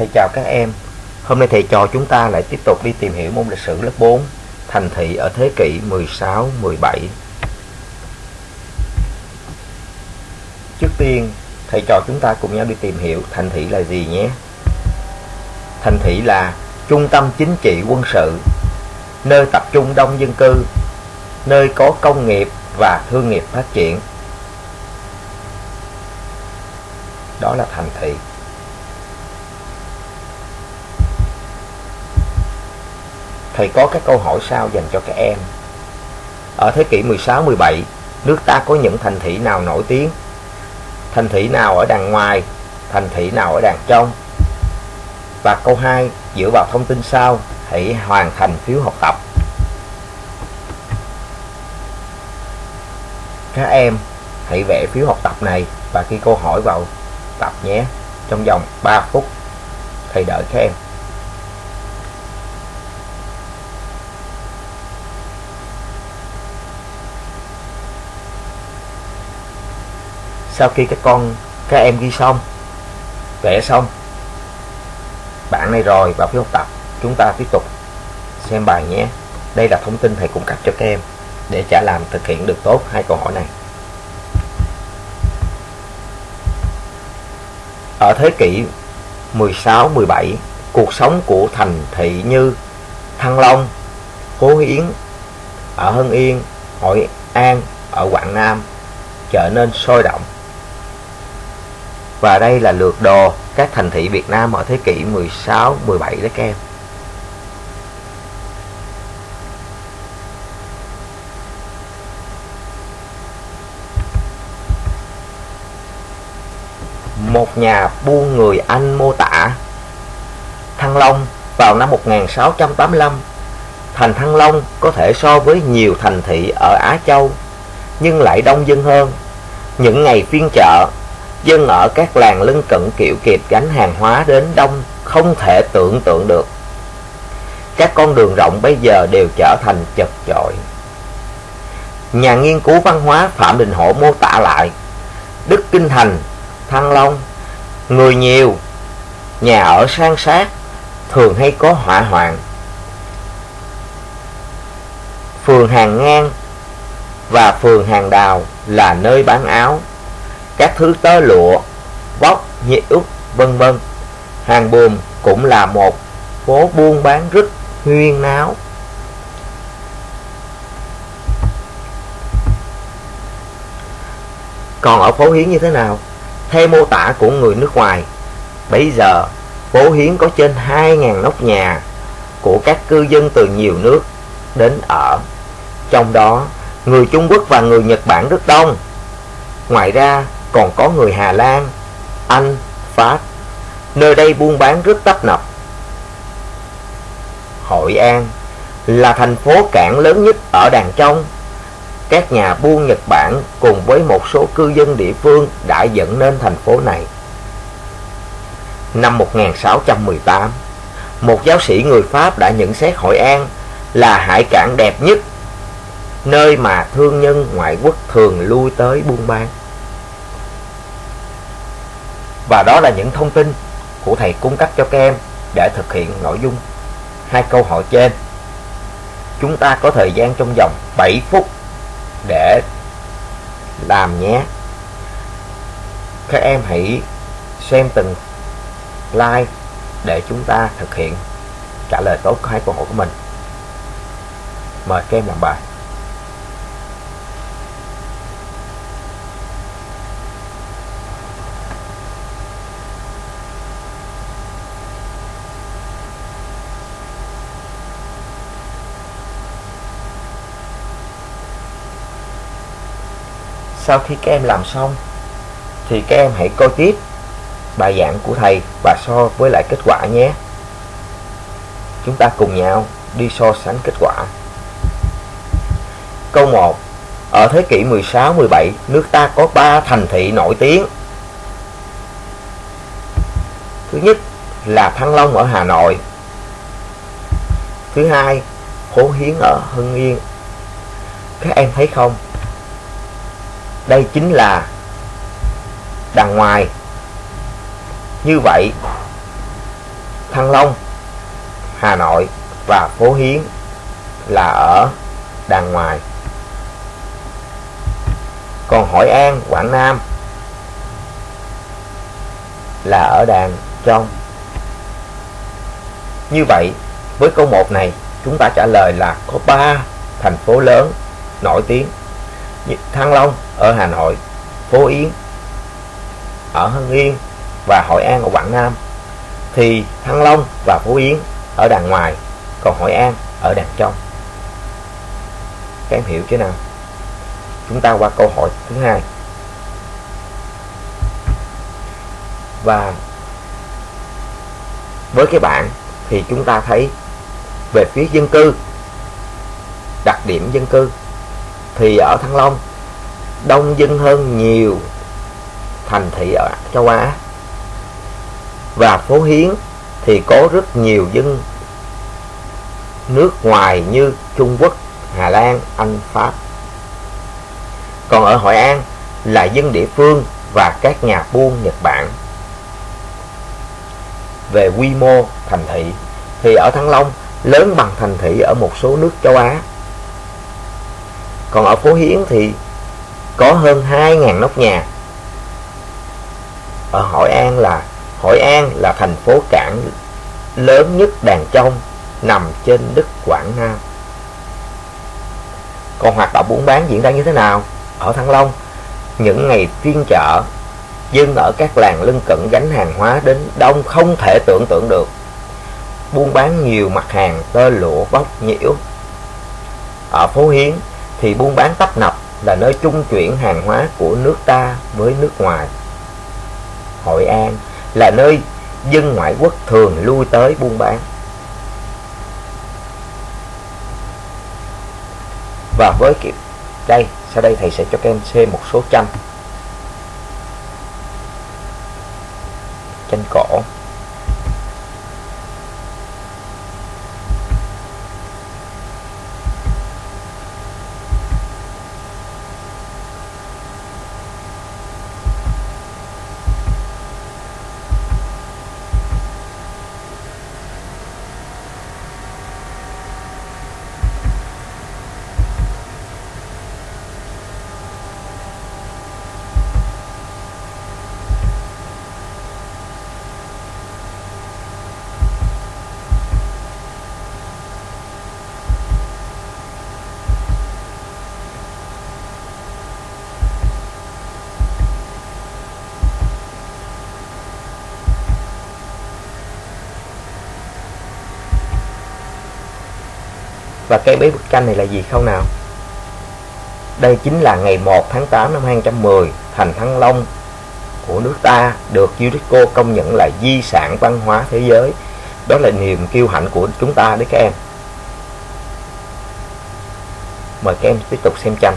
Thầy chào các em. Hôm nay thầy trò chúng ta lại tiếp tục đi tìm hiểu môn lịch sử lớp 4, thành thị ở thế kỷ 16, 17. Trước tiên, thầy trò chúng ta cùng nhau đi tìm hiểu thành thị là gì nhé. Thành thị là trung tâm chính trị quân sự, nơi tập trung đông dân cư, nơi có công nghiệp và thương nghiệp phát triển. Đó là thành thị. Thầy có các câu hỏi sau dành cho các em. Ở thế kỷ 16-17, nước ta có những thành thị nào nổi tiếng? Thành thị nào ở đằng ngoài? Thành thị nào ở đằng trong? Và câu 2, dựa vào thông tin sau, hãy hoàn thành phiếu học tập. Các em hãy vẽ phiếu học tập này và ghi câu hỏi vào tập nhé. Trong vòng 3 phút, thầy đợi các em. Sau khi các con, các em ghi xong, vẽ xong, bạn này rồi vào phiếu học tập, chúng ta tiếp tục xem bài nhé. Đây là thông tin thầy cung cấp cho các em để trả làm thực hiện được tốt hai câu hỏi này. Ở thế kỷ 16 17 cuộc sống của thành thị như, Thăng Long Phố Hiến, ở Hưng Yên, Hội An, ở Quảng Nam trở nên sôi động và đây là lượt đồ các thành thị Việt Nam ở thế kỷ 16, 17 đấy các em. Một nhà buôn người Anh mô tả Thăng Long vào năm 1685 Thành Thăng Long có thể so với nhiều thành thị ở Á Châu Nhưng lại đông dân hơn Những ngày phiên chợ dân ở các làng lân cận kiệu kịp gánh hàng hóa đến đông không thể tưởng tượng được. Các con đường rộng bây giờ đều trở thành chật chội. Nhà nghiên cứu văn hóa Phạm Đình Hổ mô tả lại, Đức Kinh Thành, Thăng Long, người nhiều, nhà ở sang sát, thường hay có hỏa hoạn. Phường Hàng Ngang và phường Hàng Đào là nơi bán áo, các thứ tơ lụa, vóc, nhiễu, vân vân. Hàng buồm cũng là một phố buôn bán rất huyên náo. Còn ở phố Hiến như thế nào? Theo mô tả của người nước ngoài, bây giờ phố Hiến có trên 2.000 nóc nhà của các cư dân từ nhiều nước đến ở. Trong đó, người Trung Quốc và người Nhật Bản rất đông. Ngoài ra, còn có người Hà Lan, Anh, Pháp. Nơi đây buôn bán rất tấp nập. Hội An là thành phố cảng lớn nhất ở đàn trong. Các nhà buôn Nhật Bản cùng với một số cư dân địa phương đã dẫn nên thành phố này. Năm 1618, một giáo sĩ người Pháp đã nhận xét Hội An là hải cảng đẹp nhất, nơi mà thương nhân ngoại quốc thường lui tới buôn bán. Và đó là những thông tin của thầy cung cấp cho các em để thực hiện nội dung hai câu hỏi trên. Chúng ta có thời gian trong vòng 7 phút để làm nhé. Các em hãy xem từng like để chúng ta thực hiện trả lời tốt hai câu hỏi của mình. Mời các em làm bài. Sau khi các em làm xong, thì các em hãy coi tiếp bài giảng của thầy và so với lại kết quả nhé. Chúng ta cùng nhau đi so sánh kết quả. Câu 1 ở thế kỷ 16 17 nước ta có 3 thành thị nổi tiếng. Thứ nhất là Thăng Long ở Hà Nội. Thứ hai Hố Hiến ở Hưng Yên. Các em thấy không? Đây chính là đằng ngoài như vậy Thăng Long, Hà Nội và phố Hiến là ở đàng ngoài. Còn Hội An, Quảng Nam là ở đàn trong. Như vậy, với câu 1 này, chúng ta trả lời là có 3 thành phố lớn nổi tiếng. Thăng Long ở Hà Nội, Phố Yến ở Hưng Yên và Hội An ở Quảng Nam. Thì Thăng Long và Phú Yến ở đằng ngoài, còn Hội An ở đằng trong. Các em hiểu chứ nào? Chúng ta qua câu hỏi thứ hai. Và với cái bảng thì chúng ta thấy về phía dân cư đặc điểm dân cư thì ở Thăng Long đông dân hơn nhiều thành thị ở châu Á và phố Hiến thì có rất nhiều dân nước ngoài như Trung Quốc, Hà Lan, Anh, Pháp. Còn ở Hội An là dân địa phương và các nhà buôn Nhật Bản. Về quy mô thành thị thì ở Thăng Long lớn bằng thành thị ở một số nước châu Á. Còn ở phố Hiến thì có hơn 2.000 nóc nhà. Ở Hội An là Hội An là thành phố cảng lớn nhất đàn trong nằm trên đất Quảng Nam. Còn hoạt động buôn bán diễn ra như thế nào? Ở Thăng Long, những ngày phiên chợ, dân ở các làng lân cận gánh hàng hóa đến đông không thể tưởng tượng được. Buôn bán nhiều mặt hàng tơ lụa bóc nhiễu. Ở phố Hiến thì buôn bán tấp nập là nơi trung chuyển hàng hóa của nước ta với nước ngoài. Hội An là nơi dân ngoại quốc thường lui tới buôn bán. Và với kiểu đây, sau đây thầy sẽ cho các em xem một số tranh. Tranh cổ. Và cái bế bức tranh này là gì không nào? Đây chính là ngày 1 tháng 8 năm 2010, thành Thăng Long của nước ta được UNESCO công nhận là di sản văn hóa thế giới. Đó là niềm kiêu hãnh của chúng ta đấy các em. Mời các em tiếp tục xem tranh.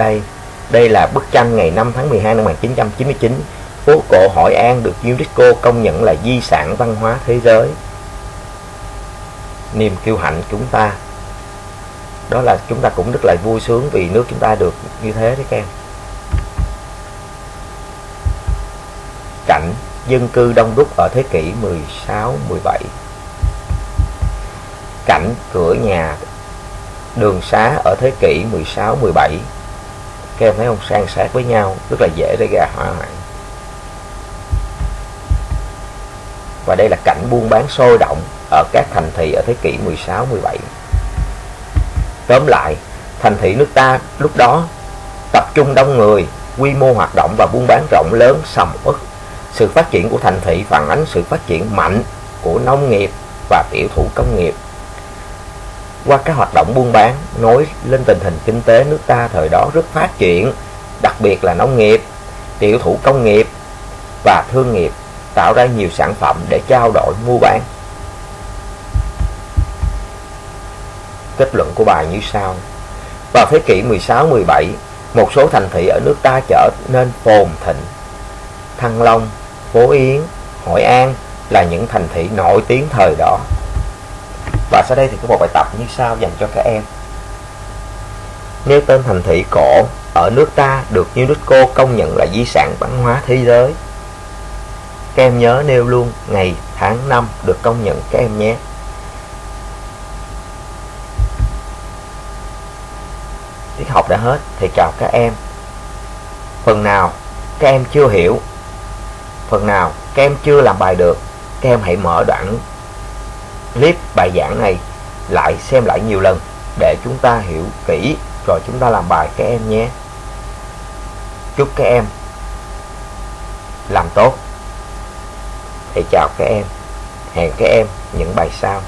Đây, đây là bức tranh ngày 5 tháng 12 năm 1999. Phố cổ Hội An được UNESCO công nhận là di sản văn hóa thế giới. Niềm kiêu hãnh chúng ta. Đó là chúng ta cũng rất là vui sướng vì nước chúng ta được như thế đấy các em. Cảnh dân cư đông đúc ở thế kỷ 16, 17. Cảnh cửa nhà đường xá ở thế kỷ 16, 17 các em thấy không san sát với nhau, rất là dễ để ra hỏa hoạn. Và đây là cảnh buôn bán sôi động ở các thành thị ở thế kỷ 16 17 tóm lại, thành thị nước ta lúc đó tập trung đông người, quy mô hoạt động và buôn bán rộng lớn, sầm uất. Sự phát triển của thành thị phản ánh sự phát triển mạnh của nông nghiệp và tiểu thủ công nghiệp qua các hoạt động buôn bán nói lên tình hình kinh tế nước ta thời đó rất phát triển, đặc biệt là nông nghiệp, tiểu thủ công nghiệp và thương nghiệp tạo ra nhiều sản phẩm để trao đổi mua bán. Kết luận của bài như sau. Vào thế kỷ 16-17, một số thành thị ở nước ta trở nên phồn thịnh. Thăng Long, Phố Yến, Hội An là những thành thị nổi tiếng thời đó. Và sau đây thì có một bài tập như sau dành cho các em. Nêu tên thành thị cổ ở nước ta được UNESCO công nhận là di sản văn hóa thế giới. Các em nhớ nêu luôn ngày, tháng, năm được công nhận các em nhé. Tiết học đã hết thì chào các em. Phần nào các em chưa hiểu, phần nào các em chưa làm bài được, các em hãy mở đoạn clip bài giảng này lại xem lại nhiều lần để chúng ta hiểu kỹ rồi chúng ta làm bài các em nhé. Chúc các em làm tốt. Thầy chào các em. Hẹn các em những bài sau.